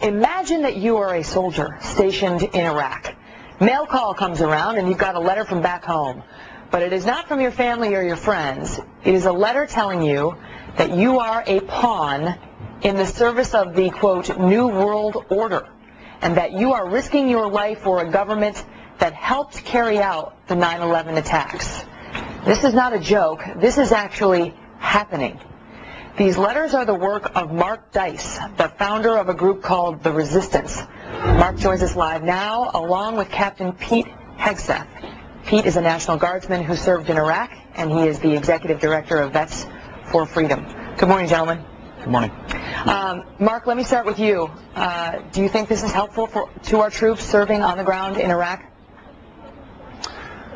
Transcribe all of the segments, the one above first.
Imagine that you are a soldier stationed in Iraq. Mail call comes around and you've got a letter from back home. But it is not from your family or your friends. It is a letter telling you that you are a pawn in the service of the, quote, New World Order, and that you are risking your life for a government that helped carry out the 9-11 attacks. This is not a joke. This is actually happening. These letters are the work of Mark Dice, the founder of a group called The Resistance. Mark joins us live now, along with Captain Pete Hegseth. Pete is a National Guardsman who served in Iraq, and he is the Executive Director of Vets for Freedom. Good morning, gentlemen. Good morning. Um, Mark, let me start with you. Uh, do you think this is helpful for, to our troops serving on the ground in Iraq?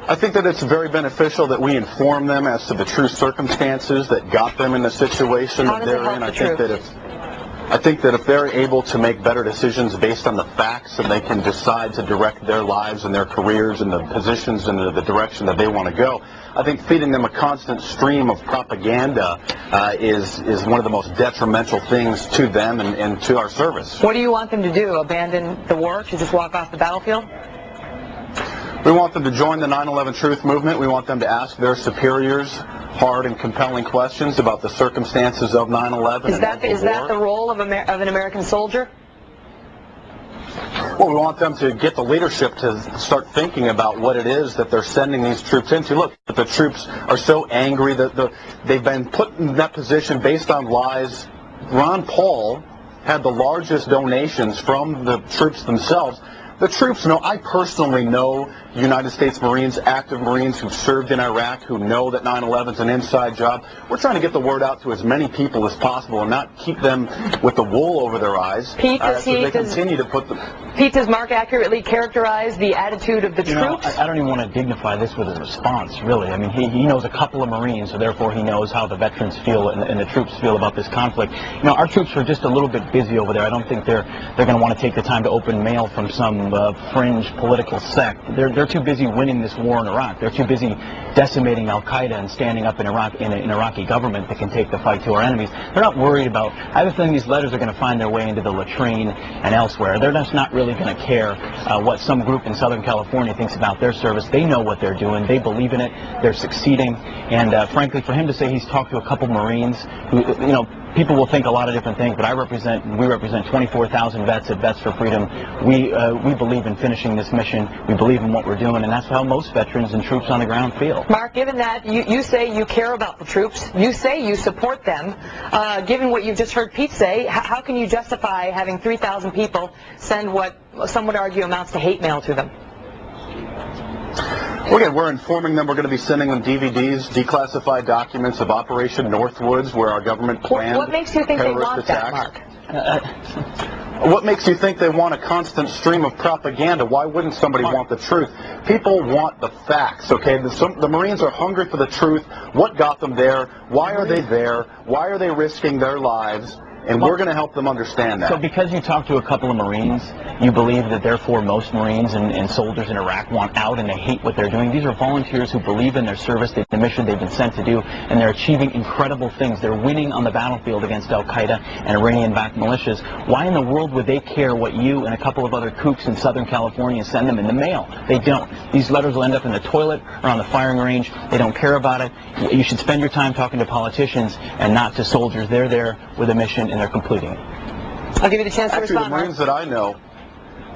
I think that it's very beneficial that we inform them as to the true circumstances that got them in the situation that they're in. I think that if I think that if they're able to make better decisions based on the facts and they can decide to direct their lives and their careers and the positions and the, the direction that they want to go, I think feeding them a constant stream of propaganda uh, is is one of the most detrimental things to them and, and to our service. What do you want them to do? Abandon the war to just walk off the battlefield? We want them to join the 9/11 Truth Movement. We want them to ask their superiors hard and compelling questions about the circumstances of 9/11. Is and that the is that the role of, Amer- of an American soldier? Well, we want them to get the leadership to start thinking about what it is that they're sending these troops into. Look, the troops are so angry that the, they've been put in that position based on lies. Ron Paul had the largest donations from the troops themselves. The troops know, I personally know United States Marines, active Marines who've served in Iraq, who know that 9-11 is an inside job. We're trying to get the word out to as many people as possible and not keep them with the wool over their eyes Pete, uh, does so he- they does- continue to put the, Pete, does Mark accurately characterize the attitude of the You know, troops? I, I don't even want to dignify this with a response, really. I mean, he, he knows a couple of Marines, so therefore he knows how the veterans feel and, and the troops feel about this conflict. You know, our troops are just a little bit busy over there. I don't think they're they're going to want to take the time to open mail from some uh, fringe political sect. They're they're too busy winning this war in Iraq. They're too busy decimating Al Qaeda and standing up in Iraq in an Iraqi government that can take the fight to our enemies. They're not worried about. I have a feeling these letters are going to find their way into the latrine and elsewhere. They're just not really going to care uh, what some group in Southern California thinks about their service. They know what they're doing. They believe in it. They're succeeding. And uh, frankly, for him to say he's talked to a couple Marines who, you know, people will think a lot of different things, but I represent, we represent 24,000 vets at Vets for Freedom. We, uh, we believe in finishing this mission. We believe in what we're doing, and that's how most veterans and troops on the ground feel. Mark, given that you, you say you care about the troops, you say you support them, uh, given what you've just heard Pete say, how can you justify having 3,000 people send what some would argue amounts to hate mail to them? Again, we're informing them. We're going to be sending them DVDs, declassified documents of Operation Northwoods, where our government What, planned what makes you think they terrorist want that, attacks. Mark? Uh, uh, what makes you think they want a constant stream of propaganda? Why wouldn't somebody want the truth? People want the facts, okay? The, some, the Marines are hungry for the truth. What got them there? Why are they there? Why are they risking their lives? And we're going to help them understand that. So because you talked to a couple of Marines, you believe that therefore most Marines and, and soldiers in Iraq want out and they hate what they're doing. These are volunteers who believe in their service, the mission they've been sent to do, and they're achieving incredible things. They're winning on the battlefield against Al-Qaeda and Iranian-backed militias. Why in the world would they care what you and a couple of other kooks in Southern California send them in the mail? They don't. These letters will end up in the toilet or on the firing range. They don't care about it. You should spend your time talking to politicians and not to soldiers. They're there with a mission and they're completing it. I'll give you the chance to Actually, the respond. Mark. Marines that I know,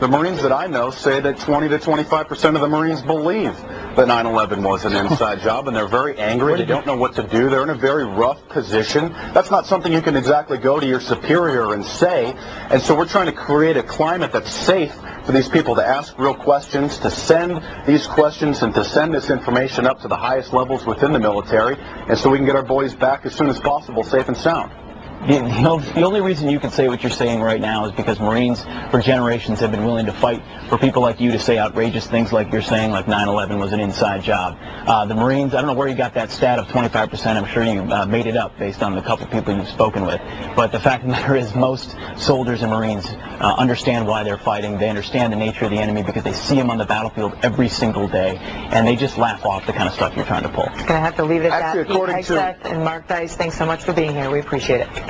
the Marines that I know say that 20 to 25 percent of the Marines believe that 9/11 was an inside job, and they're very angry. They don't know what to do. They're in a very rough position. That's not something you can exactly go to your superior and say. And so we're trying to create a climate that's safe for these people to ask real questions, to send these questions, and to send this information up to the highest levels within the military, and so we can get our boys back as soon as possible, safe and sound. The, the only reason you can say what you're saying right now is because Marines for generations have been willing to fight for people like you to say outrageous things like you're saying, like 9/11 was an inside job. Uh, the Marines, I don't know where you got that stat of 25%. I'm sure you uh, made it up based on the couple people you've spoken with. But the fact of the matter is, most soldiers and Marines uh, understand why they're fighting. They understand the nature of the enemy because they see them on the battlefield every single day, and they just laugh off the kind of stuff you're trying to pull. Gonna have to leave it at Actually, that. Pete according to- and Mark Dice, thanks so much for being here. We appreciate it.